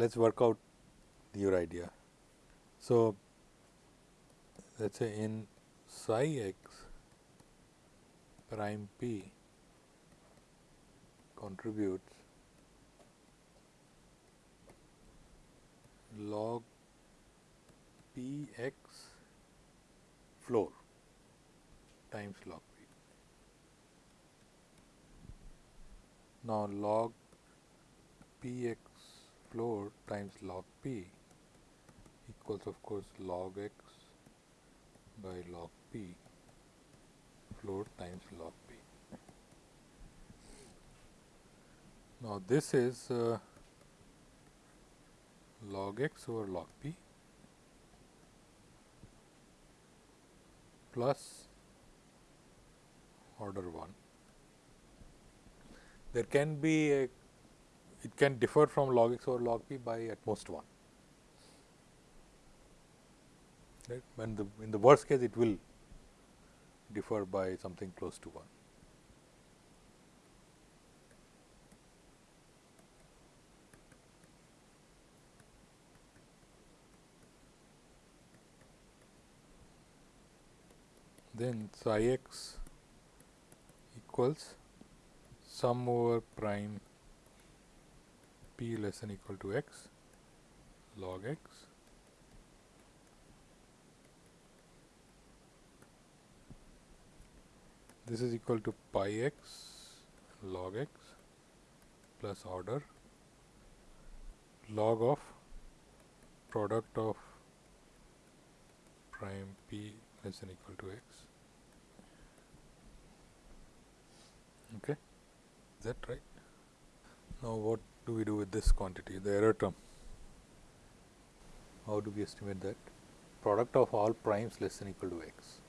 Let us work out your idea. So, let us say in psi x prime p contributes log p x floor times log p. Now, log p x floor times log p equals of course log x by log p floor times log p. Now, this is uh, log x over log p plus order 1. There can be a it can differ from log x over log p by at most 1 right the in the worst case it will differ by something close to 1. Then psi x equals sum over prime p less than equal to x log x this is equal to pi x log x plus order log of product of prime p less than equal to x. Okay, is that right? Now, what do we do with this quantity, the error term? How do we estimate that? Product of all primes less than equal to x.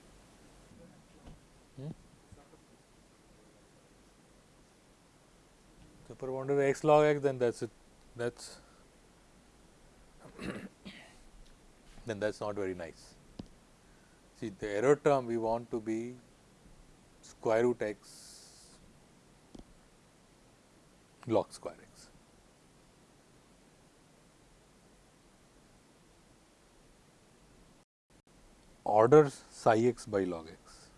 Hmm? Boundary x log x then that is it that is then that is not very nice. See the error term we want to be square root x log square x. Order psi x by log x,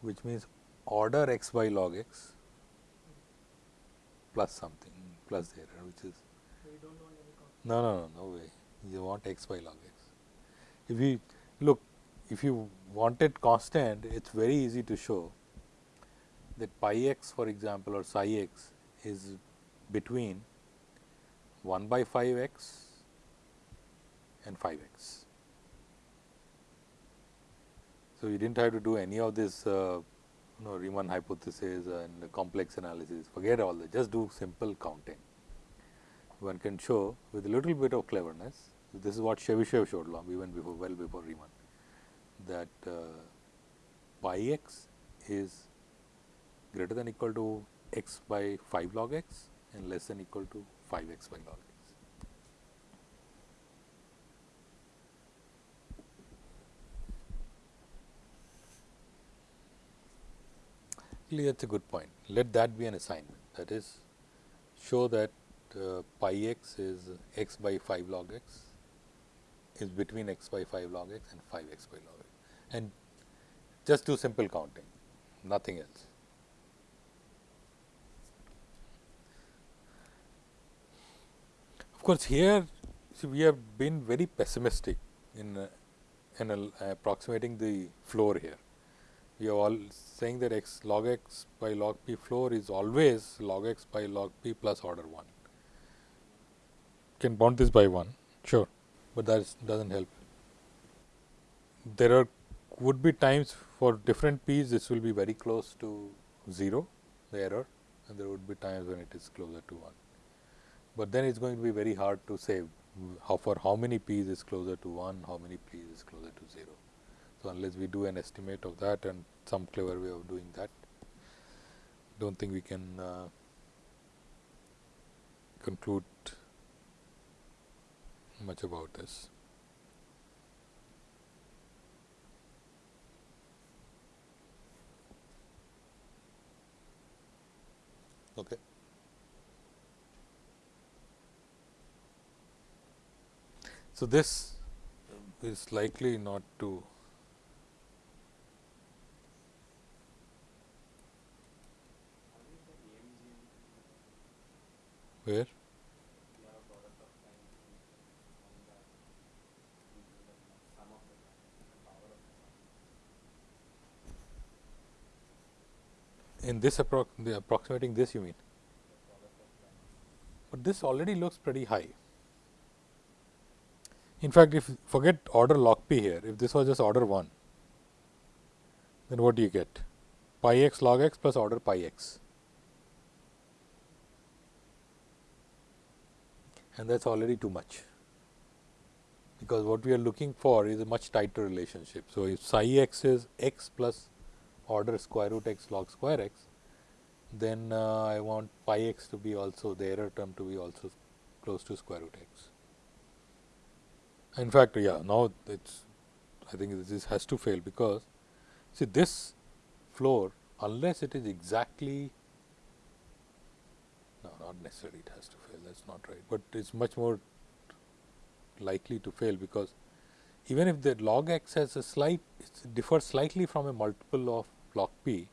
which means order x by log x plus something plus the error which is no no no no way you want x by log x. If you look if you wanted constant it is very easy to show that pi x for example or psi x is between 1 by 5 x and 5 x. So, you did not have to do any of this uh, you know Riemann hypothesis and complex analysis forget all that just do simple counting. One can show with a little bit of cleverness this is what Chebyshev showed long even before well before Riemann that uh, pi x is greater than equal to x by 5 log x and less than equal to 5 x by log x. Actually, that is a good point. Let that be an assignment that is show that uh, pi x is x by 5 log x is between x by 5 log x and 5 x by log x and just do simple counting nothing else. Of course, here see, we have been very pessimistic in, uh, in uh, approximating the floor here. We are all saying that x log x by log p floor is always log x by log p plus order 1. Can bound this by 1, sure, but that does not help. There are would be times for different p's this will be very close to 0 the error and there would be times when it is closer to 1 but then it is going to be very hard to say how for how many p's is closer to 1, how many p's is closer to 0. So, unless we do an estimate of that and some clever way of doing that, do not think we can uh, conclude much about this. Okay. So, this is likely not to where? In this appro the approximating this you mean? But this already looks pretty high. In fact if forget order log p here. If this was just order 1 then what do you get? Pi x log x plus order pi x and that is already too much because what we are looking for is a much tighter relationship. So, if psi x is x plus order square root x log square x, then uh, I want pi x to be also the error term to be also close to square root x. In fact, yeah, now it's I think this has to fail because see this floor unless it is exactly not necessarily it has to fail that is not right, but it is much more likely to fail because even if the log x has a slight it differs slightly from a multiple of log p,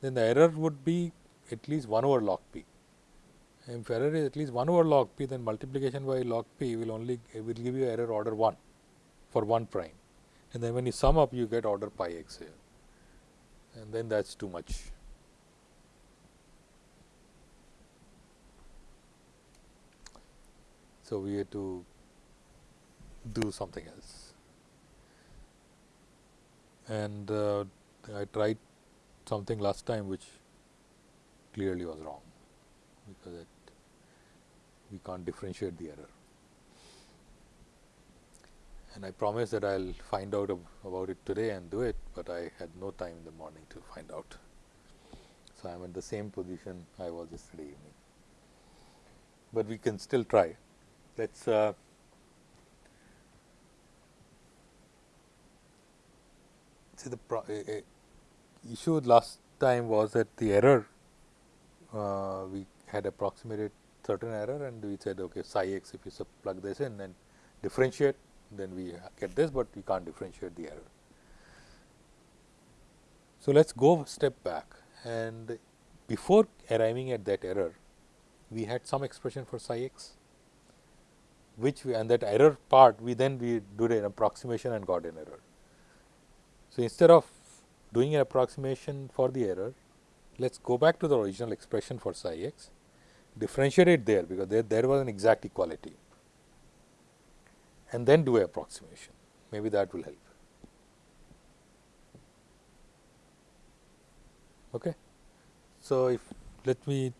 then the error would be at least 1 over log p. If error is at least 1 over log p, then multiplication by log p will only will give you error order 1 for 1 prime. And then when you sum up, you get order pi x here, and then that is too much. So, we had to do something else. And uh, I tried something last time which clearly was wrong, because it, we can't differentiate the error. And I promised that I will find out about it today and do it, but I had no time in the morning to find out. So, I am in the same position I was yesterday evening, but we can still try. Let us uh, see the pro, uh, issue last time was that the error uh, we had approximated certain error and we said okay psi x if you plug this in and differentiate then we get this, but we can't differentiate the error. So, let us go step back and before arriving at that error, we had some expression for psi x, which we and that error part we then we did an approximation and got an error. So, instead of doing an approximation for the error, let us go back to the original expression for psi x, differentiate it there because there, there was an exact equality and then do a approximation, maybe that will help. Okay. So, if let me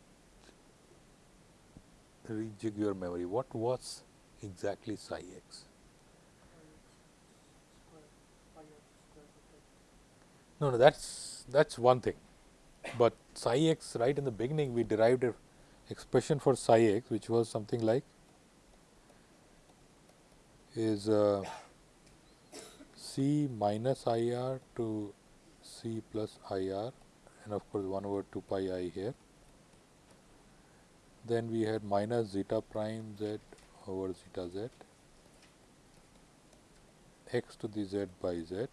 rejig your memory, what was exactly psi x? No, no, that's that's one thing, but psi x right in the beginning we derived a expression for psi x, which was something like is uh, C minus I r to C plus I r and of course, 1 over 2 pi i here. Then we had minus zeta prime z over zeta z x to the z by z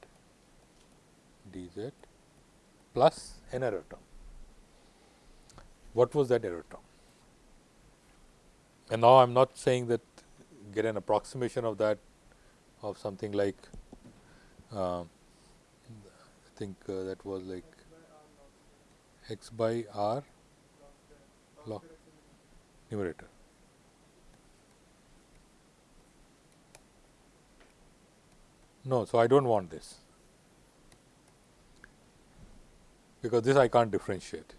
dz plus an error term. What was that error term? And now I am not saying that get an approximation of that of something like uh, I think uh, that was like x by r log numerator. No, so I do not want this because this I can't differentiate.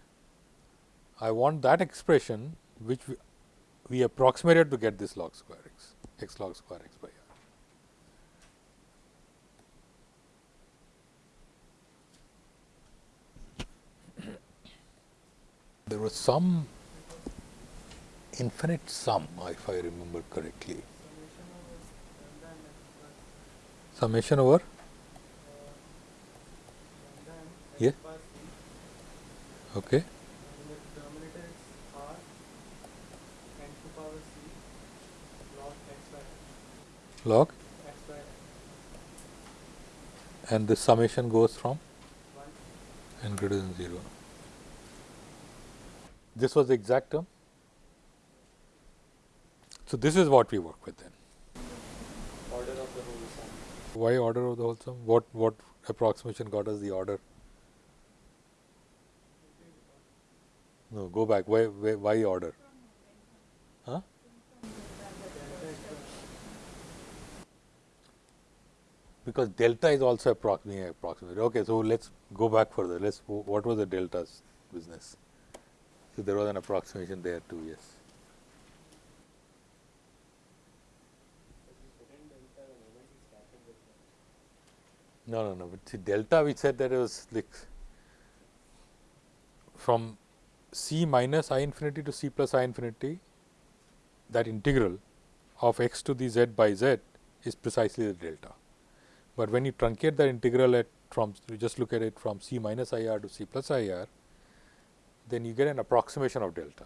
I want that expression which we, we approximated to get this log square x x log square x by r. There was some infinite sum, if I remember correctly. Summation over? Yeah. Okay. log and the summation goes from n greater than 0. This was the exact term. So, this is what we work with then. Order of the whole sum. Why order of the whole sum? What, what approximation got us the order? No, go back. Why, why, why order? Huh? Because delta is also approximate. Okay, so let's go back further. Let's what was the delta's business? So there was an approximation there too. Yes. No, no, no. But see, delta, we said that it was like from c minus i infinity to c plus i infinity, that integral of x to the z by z is precisely the delta. But when you truncate that integral at from you just look at it from c minus i r to c plus i r, then you get an approximation of delta.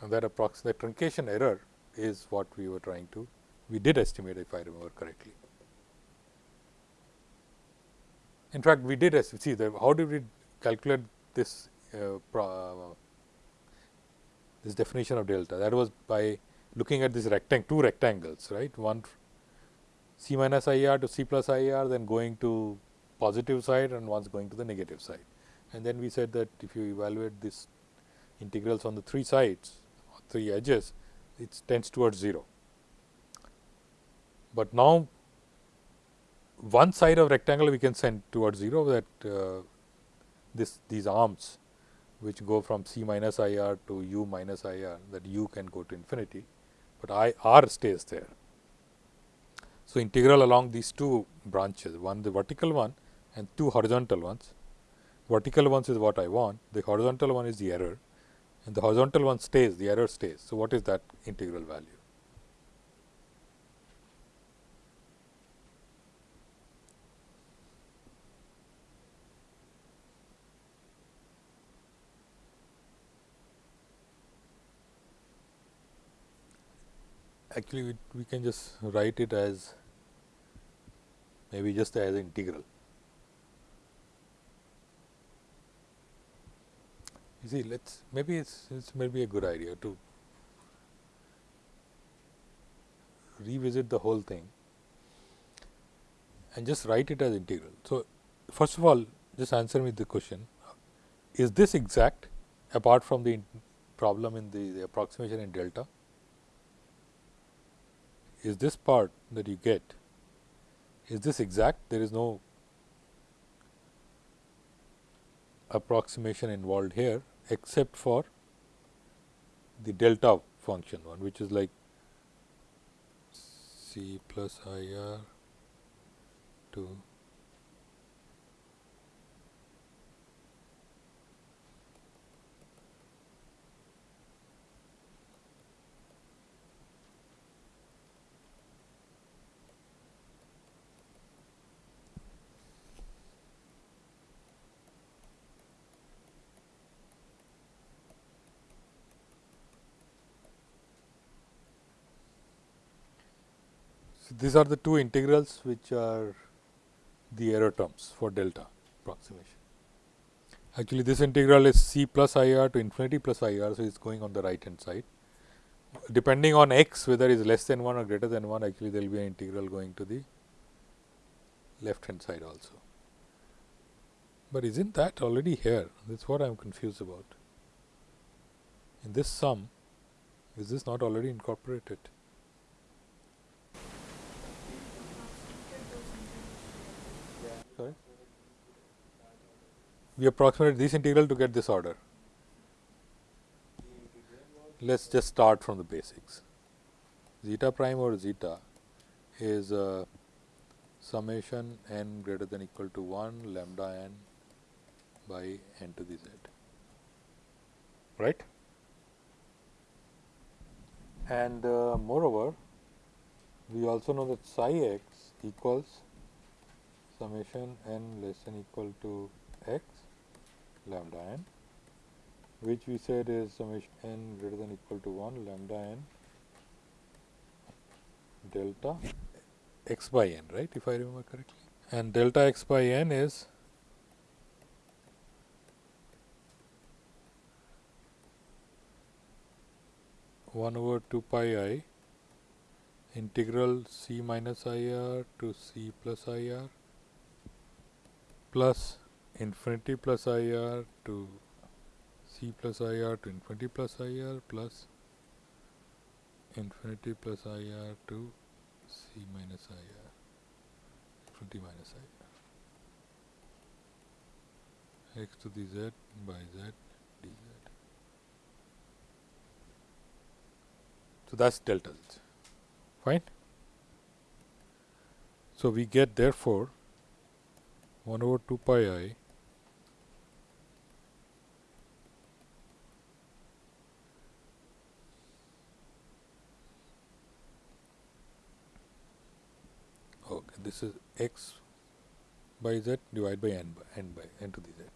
And that approx the truncation error is what we were trying to we did estimate if I remember correctly. In fact, we did as see the how did we calculate this uh, uh, this definition of delta that was by looking at this rectangle two rectangles right one c minus i r to c plus i r then going to positive side and once going to the negative side. And then we said that if you evaluate this integrals on the three sides three edges it tends towards 0. But now one side of rectangle we can send towards 0 that uh, this these arms which go from c minus i r to u minus i r that u can go to infinity, but i r stays there. So, integral along these two branches one the vertical one and two horizontal ones. Vertical ones is what I want the horizontal one is the error and the horizontal one stays the error stays. So, what is that integral value? Actually we, we can just write it as maybe just as integral. You see, let's maybe it's, it's maybe a good idea to revisit the whole thing and just write it as integral. So, first of all, just answer me the question: Is this exact apart from the problem in the, the approximation in delta? Is this part that you get is this exact? There is no approximation involved here except for the delta function one which is like c plus i r to So, these are the two integrals which are the error terms for delta approximation. Actually, this integral is c plus i r to infinity plus i r. So, it is going on the right hand side. Depending on x whether it is less than 1 or greater than 1 actually there will be an integral going to the left hand side also. But is not that already here that is what I am confused about. In this sum is this not already incorporated? We approximate this integral to get this order. Let us just start from the basics. Zeta prime or zeta is a summation n greater than equal to 1 lambda n by n to the z, right. And uh, moreover, we also know that psi x equals summation n less than equal to x lambda n which we said is summation n greater than equal to 1 lambda n delta x by n, right, if I remember correctly. And delta x by n is one over two pi i integral c minus i r to c plus i r plus infinity plus i r to c plus i r to infinity plus i r plus infinity plus i r to c minus i r infinity minus i r x to the z by z dz. So, that is delta z fine. So, we get therefore 1 over 2 pi i. Okay this is x by z divided by n by n by n to the z.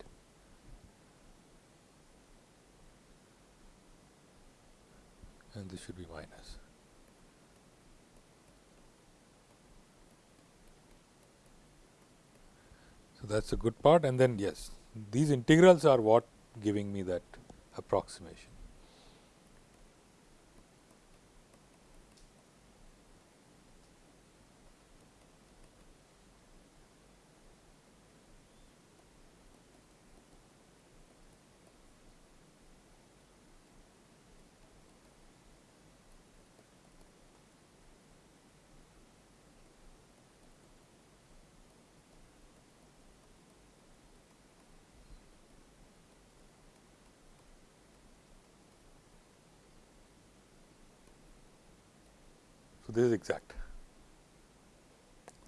And this should be minus So, that is a good part and then yes, these integrals are what giving me that approximation. This is exact.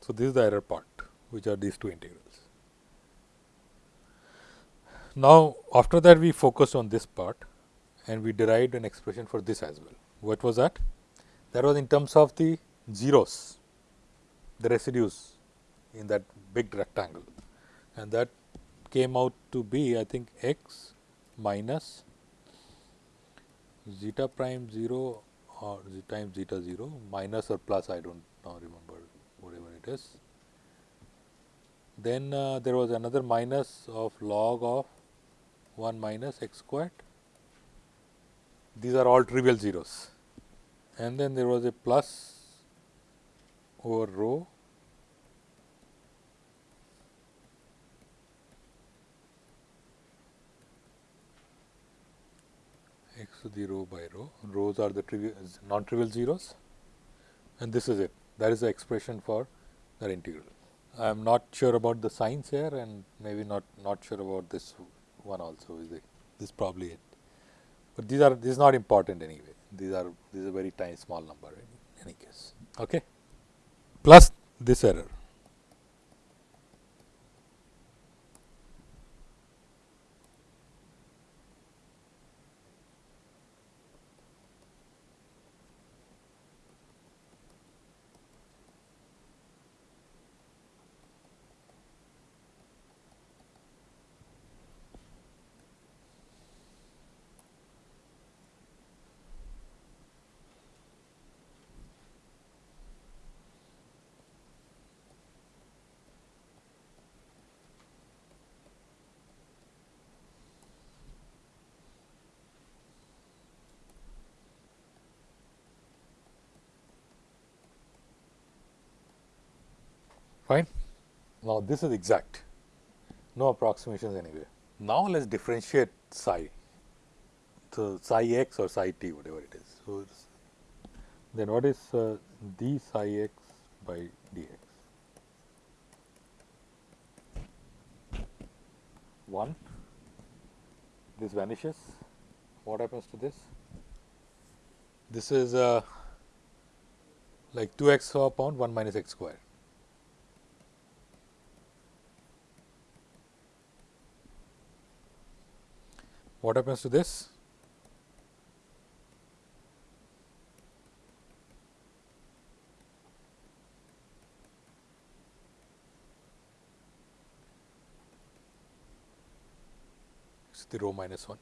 So, this is the error part which are these two integrals. Now, after that we focused on this part and we derived an expression for this as well. What was that? That was in terms of the zeros, the residues in that big rectangle and that came out to be I think x minus zeta prime 0 or z times zeta 0 minus or plus I do not now remember whatever it is. Then uh, there was another minus of log of 1 minus x squared. These are all trivial zeros. And then there was a plus over rho to the rho by rho, rhos are the trivial non-trivial zeros. And this is it. That is the expression for that integral. I am not sure about the signs here and maybe not not sure about this one also. Is it this is probably it, but these are this is not important anyway. These are this is a very tiny small number in any case. Okay? Plus this error fine. Now, this is exact no approximations anywhere. Now, let us differentiate psi so psi x or psi t whatever it is. So, then what is uh, d psi x by dx? 1 this vanishes what happens to this this is uh, like 2 x upon 1 minus x square what happens to this? The rho minus 1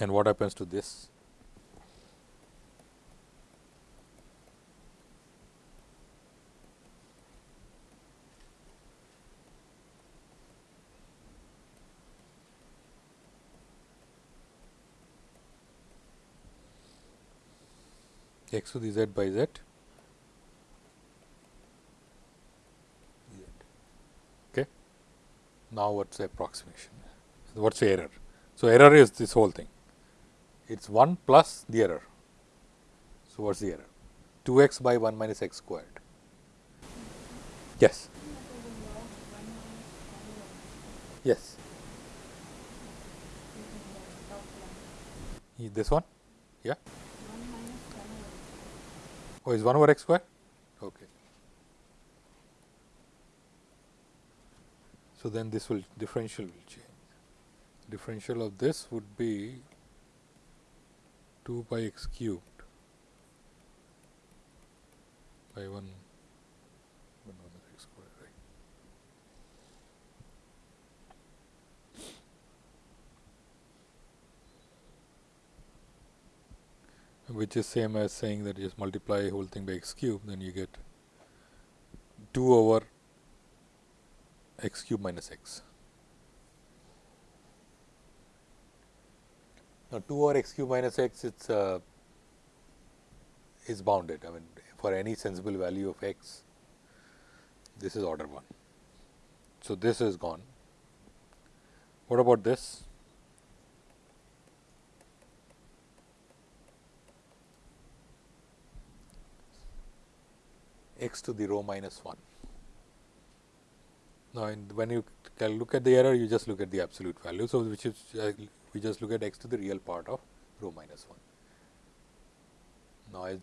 and what happens to this x to the z by z. Okay. Now, what is the approximation? What is the error? So, error is this whole thing. It is 1 plus the error. So, what is the error? 2 x by 1 minus x squared. Yes. Yes. This one? Yeah. Oh, is 1 over x square? Okay. So, then this will differential will change. Differential of this would be 2 pi x cubed by 1 x square, right. Which is same as saying that you just multiply whole thing by x cube, then you get 2 over x cube minus x. Now, 2 over x cube minus x it's uh, is bounded. I mean, for any sensible value of x, this is order 1. So, this is gone. What about this? X to the rho minus 1. Now, when you look at the error, you just look at the absolute value. So, which is uh, we just look at x to the real part of rho minus 1. Now, as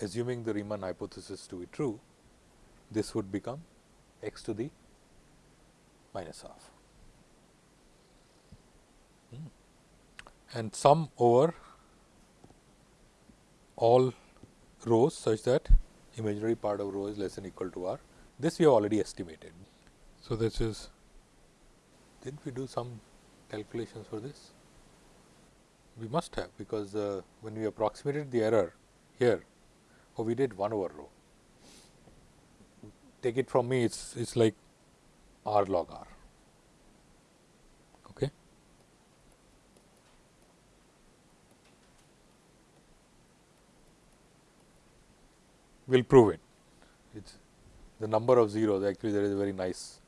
assuming the Riemann hypothesis to be true, this would become x to the minus half hmm. and sum over all rhos such that imaginary part of rho is less than equal to r. This we have already estimated. So, this is did we do some calculations for this? We must have because uh, when we approximated the error here, oh we did 1 over rho. Take it from me, it's it's like r log r. Okay. We'll prove it. It's the number of zeros. Actually, there is a very nice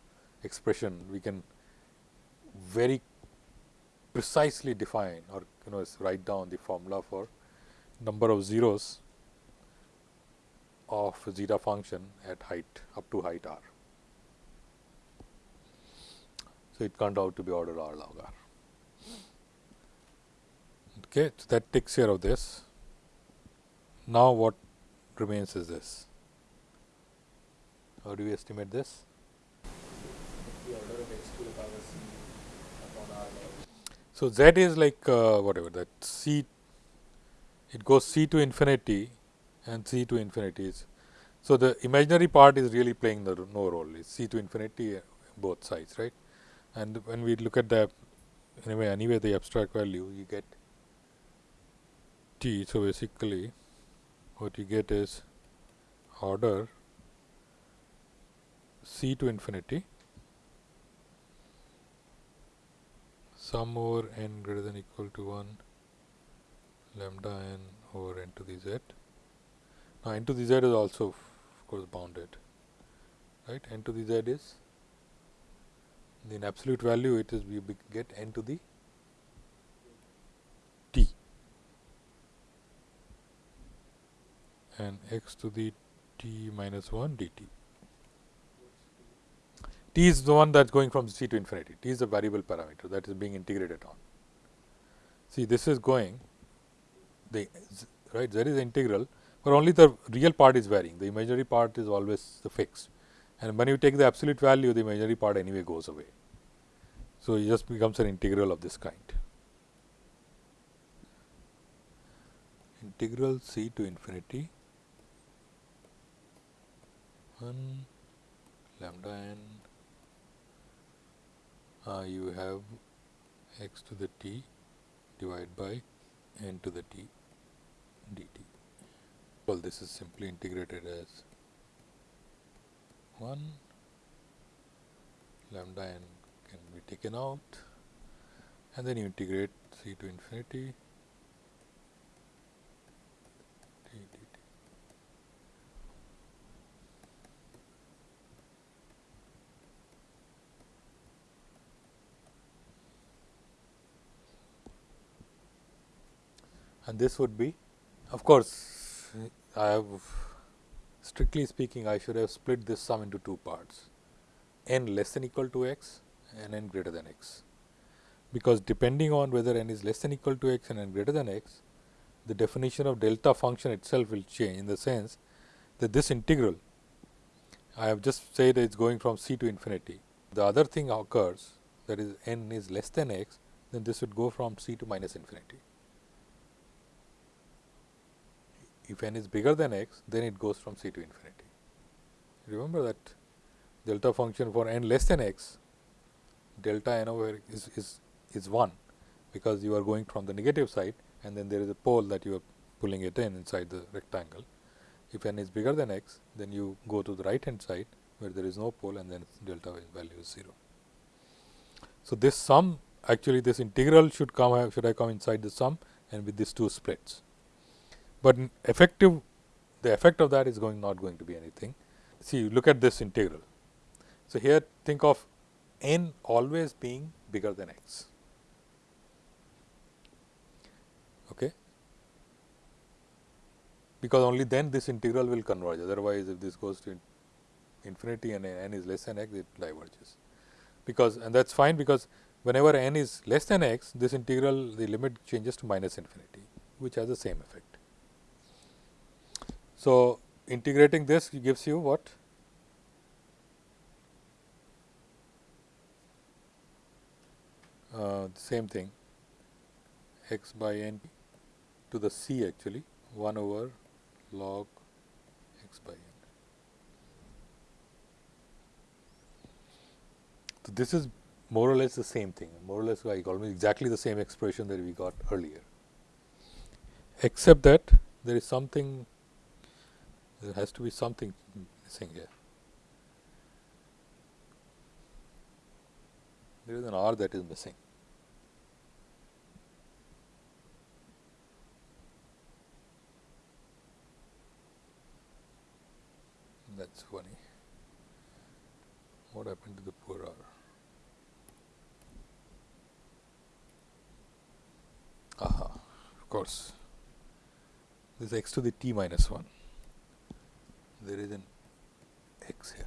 expression. We can very precisely define or you know write down the formula for number of zeros of zeta function at height up to height r. So, it turned out to be order r log r. Okay, so that takes care of this. Now, what remains is this. How do we estimate this? So, z is like uh, whatever that c, it goes c to infinity and c to infinity is. So, the imaginary part is really playing the no role, it's c to infinity uh, both sides, right. And when we look at the anyway, anyway the abstract value, you get t. So, basically what you get is order c to infinity sum over n greater than equal to 1 lambda n over n to the z. Now, n to the z is also of course bounded, right. n to the z is in absolute value it is we get n to the t and x to the t minus 1 dt. t is the one that is going from c to infinity, t is a variable parameter that is being integrated on. See this is going the right there is integral, but only the real part is varying, the imaginary part is always the fixed and when you take the absolute value the imaginary part anyway goes away. So, it just becomes an integral of this kind. Integral c to infinity 1 lambda n uh, you have x to the t divided by n to the t dt. Well, this is simply integrated as 1 lambda n can be taken out. And then you integrate c to infinity and this would be of course, I have strictly speaking I should have split this sum into two parts n less than equal to x and n greater than x. Because depending on whether n is less than equal to x and n greater than x, the definition of delta function itself will change in the sense that this integral I have just said it is going from c to infinity. The other thing occurs that is n is less than x, then this would go from c to minus infinity. If n is bigger than x, then it goes from c to infinity. Remember that delta function for n less than x, delta n over is, is, is 1, because you are going from the negative side and then there is a pole that you are pulling it in inside the rectangle. If n is bigger than x, then you go to the right hand side where there is no pole and then delta value is 0. So, this sum actually this integral should come should I come inside the sum and with these two splits but effective the effect of that is going not going to be anything. See look at this integral. So, here think of n always being bigger than x. Okay. Because only then this integral will converge otherwise if this goes to infinity and n is less than x it diverges. Because and that is fine because whenever n is less than x this integral the limit changes to minus infinity which has the same effect. So, integrating this gives you what? Uh, same thing x by n to the c actually 1 over log x by n. So, this is more or less the same thing more or less like almost exactly the same expression that we got earlier, except that there is something there has to be something missing here. There is an R that is missing. That's funny. What happened to the poor R? Aha, of course. This is x to the t minus 1 there is an x here.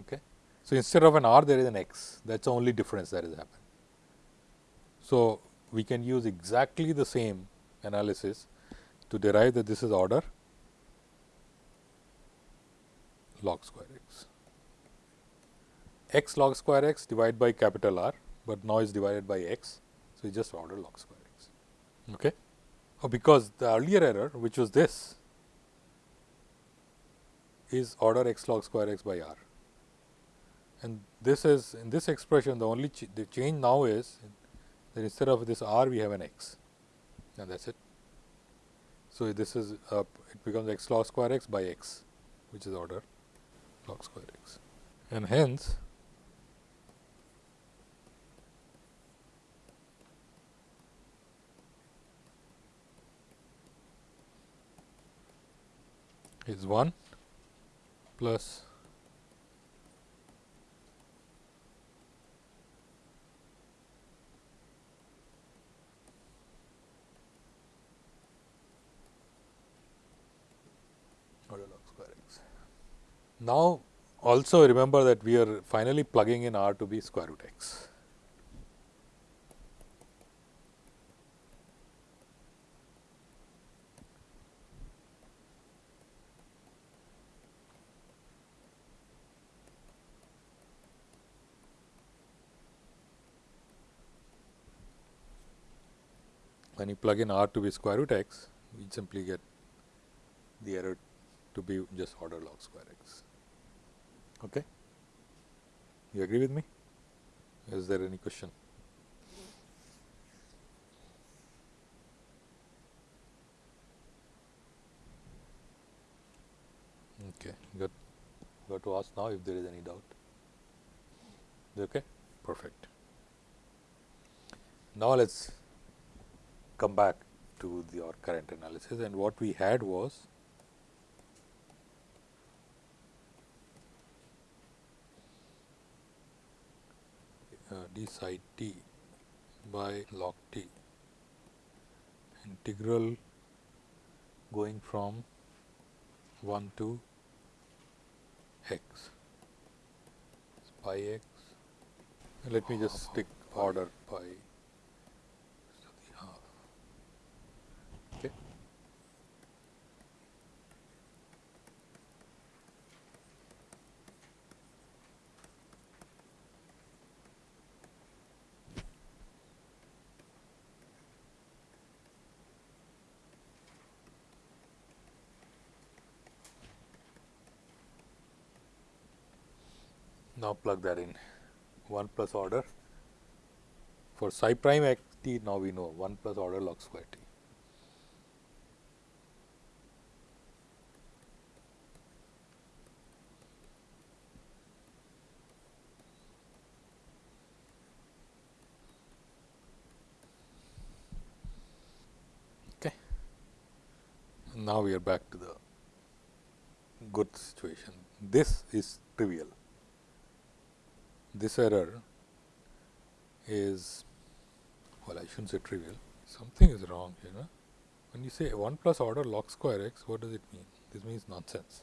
Okay. So, instead of an r there is an x that is the only difference that has happened. So, we can use exactly the same analysis to derive that this is order log square x. x log square x divided by capital R, but now is divided by x so, you just order log square x. Okay? Oh, because the earlier error which was this is order x log square x by r. And this is in this expression the only ch the change now is that instead of this r we have an x and that is it. So, this is uh, it becomes x log square x by x which is order log square x and hence is 1 plus Now, also remember that we are finally plugging in r to be square root x. when you plug in r to be square root x, we simply get the error to be just order log square x. Okay? You agree with me? Is there any question? Okay, got got to ask now if there is any doubt. Okay, perfect. Now let's come back to the, our current analysis. And what we had was uh, d psi t by log t integral going from 1 to x pi x. Let me just ah, stick order pi to the half okay now plug that in 1 plus order for psi prime x t now we know 1 plus order log square t. Okay. Now we are back to the good situation. This is trivial this error is well I shouldn't say trivial. Something is wrong here know? when you say 1 plus order log square x what does it mean? This means nonsense.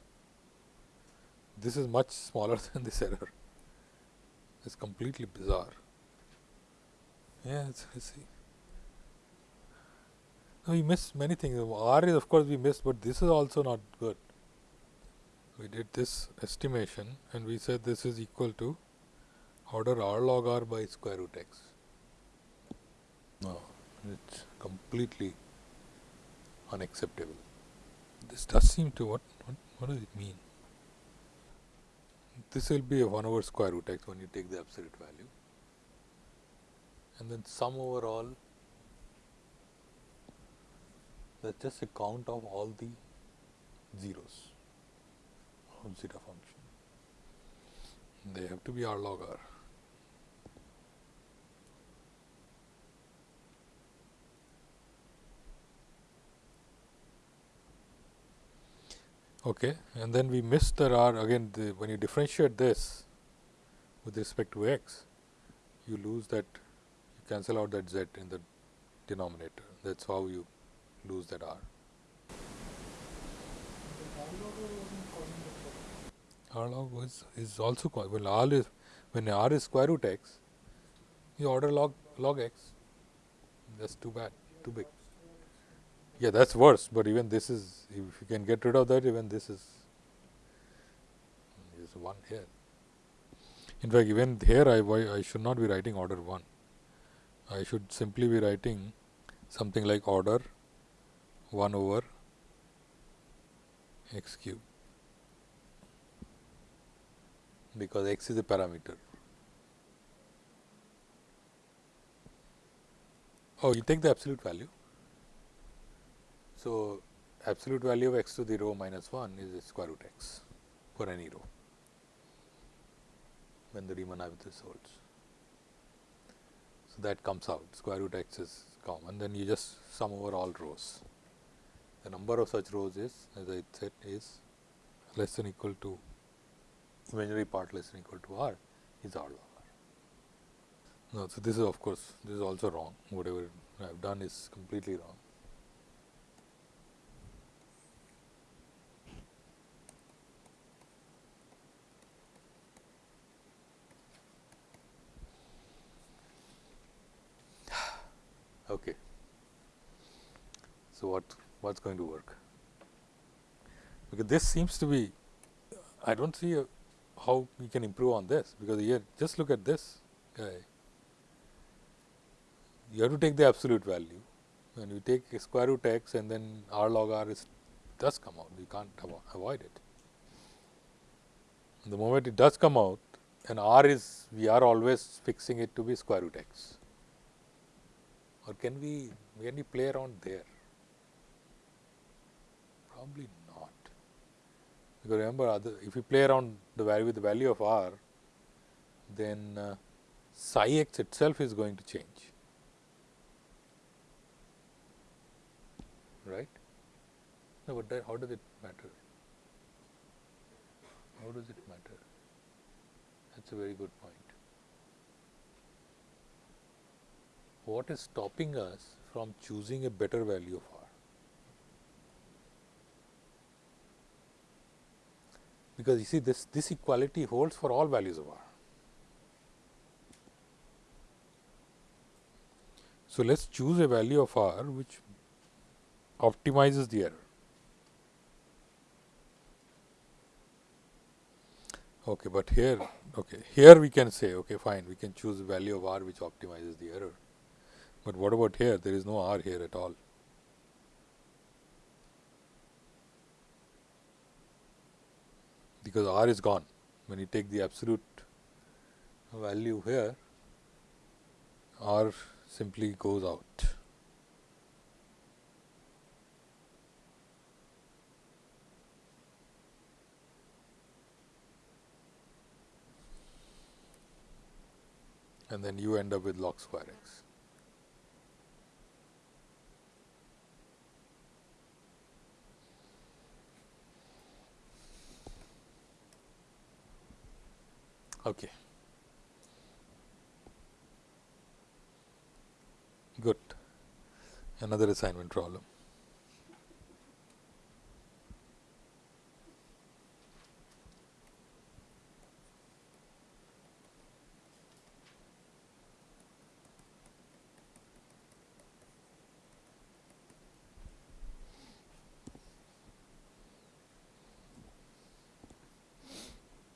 This is much smaller than this error. It's completely bizarre. Yeah it's, see. No, we missed many things. R is of course we missed but this is also not good. We did this estimation and we said this is equal to order r log r by square root x. No, it's completely unacceptable. This does seem to what, what what does it mean? This will be a 1 over square root x when you take the absolute value and then sum over all that's just a count of all the zeros of zeta function. They have to be r log r. Okay, and then we miss the r again the, when you differentiate this with respect to x, you lose that you cancel out that z in the denominator. That's how you lose that r. R log is, is also when r is when r is square root x, you order log log x. That's too bad, too big. Yeah, that's worse, but even this is, if you can get rid of that, even this is, is 1 here. In fact, even here I, I should not be writing order 1. I should simply be writing something like order 1 over x cube because x is a parameter. Oh, you take the absolute value. So, absolute value of x to the rho minus 1 is square root x for any rho when the Riemann hypothesis holds. So, that comes out square root x is common then you just sum over all rhos. The number of such rhos is as I said is less than equal to imaginary part less than equal to r is r log r. No, so this is of course, this is also wrong whatever I have done is completely wrong. Okay. So, what what is going to work? Because this seems to be, I do not see a, how we can improve on this, because here just look at this guy. You have to take the absolute value, when you take square root x and then r log r is does come out, you can't avoid it. The moment it does come out, and r is, we are always fixing it to be square root x or can we can we play around there? Probably not. Because remember, other, if you play around the value with the value of r, then uh, psi x itself is going to change, right? No, but that, how does it matter? How does it matter? That's a very good point. What is stopping us from choosing a better value of r. Because you see this, this equality holds for all values of r. So, let us choose a value of r which optimizes the error. Okay, but here okay here we can say okay fine we can choose a value of r which optimizes the error, but what about here there is no r here at all. Because r is gone when you take the absolute value here r simply goes out. and then you end up with log square x. Okay. Good. Another assignment problem.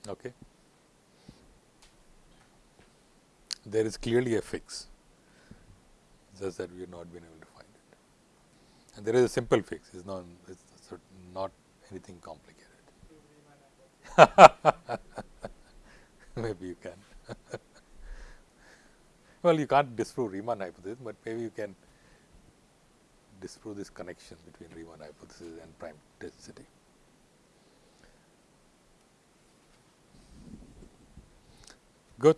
Okay. There is clearly a fix, just that we have not been able to find it. And there is a simple fix, it's not, it's not anything complicated. maybe you can. well, you can't disprove Riemann hypothesis, but maybe you can disprove this connection between Riemann hypothesis and prime density. Good.